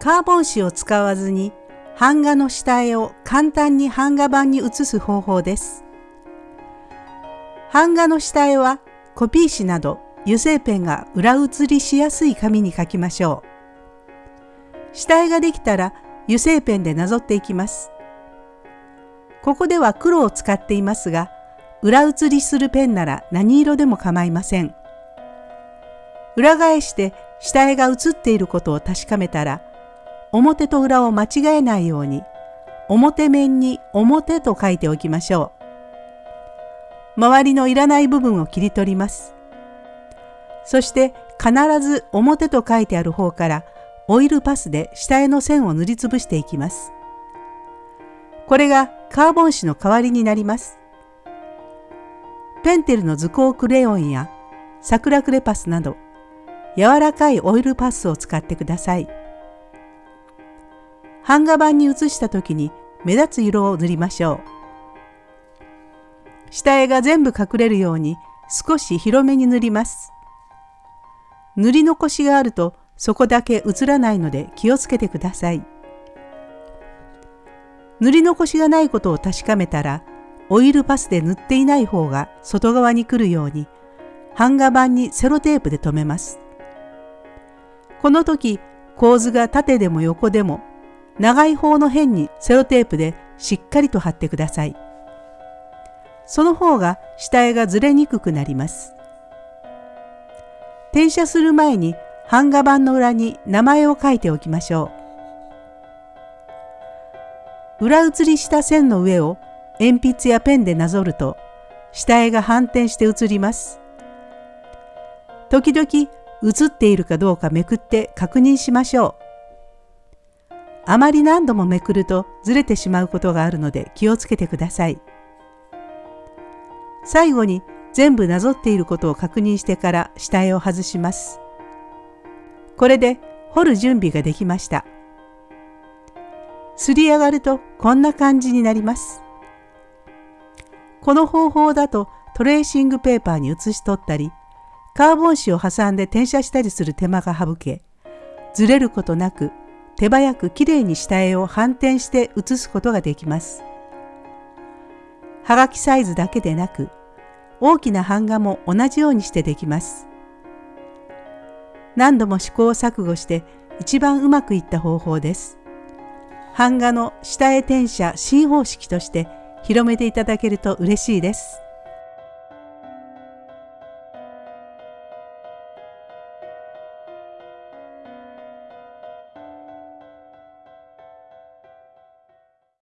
カーボン紙を使わずに版画の下絵を簡単に版画板に写す方法です。版画の下絵はコピー紙など油性ペンが裏写りしやすい紙に書きましょう。下絵ができたら油性ペンでなぞっていきます。ここでは黒を使っていますが、裏写りするペンなら何色でも構いません。裏返して下絵が写っていることを確かめたら、表と裏を間違えないように表面に表と書いておきましょう。周りのいらない部分を切り取ります。そして必ず表と書いてある方からオイルパスで下絵の線を塗りつぶしていきます。これがカーボン紙の代わりになります。ペンテルの図工クレヨンや桜クレパスなど柔らかいオイルパスを使ってください。版画板に写した時に目立つ色を塗りましょう。下絵が全部隠れるように少し広めに塗ります。塗り残しがあるとそこだけ映らないので気をつけてください。塗り残しがないことを確かめたらオイルパスで塗っていない方が外側に来るように版画板にセロテープで留めます。この時構図が縦でも横でも長い方の辺にセロテープでしっかりと貼ってください。その方が下絵がずれにくくなります。転写する前に版画板の裏に名前を書いておきましょう。裏写りした線の上を鉛筆やペンでなぞると下絵が反転して写ります。時々写っているかどうかめくって確認しましょう。あまり何度もめくるとずれてしまうことがあるので気をつけてください。最後に全部なぞっていることを確認してから下絵を外します。これで彫る準備ができました。すり上がるとこんな感じになります。この方法だとトレーシングペーパーに写し取ったり、カーボン紙を挟んで転写したりする手間が省け、ずれることなく手早くきれいに下絵を反転して写すことができます。はがきサイズだけでなく、大きな版画も同じようにしてできます。何度も試行錯誤して一番うまくいった方法です。版画の下絵転写新方式として広めていただけると嬉しいです。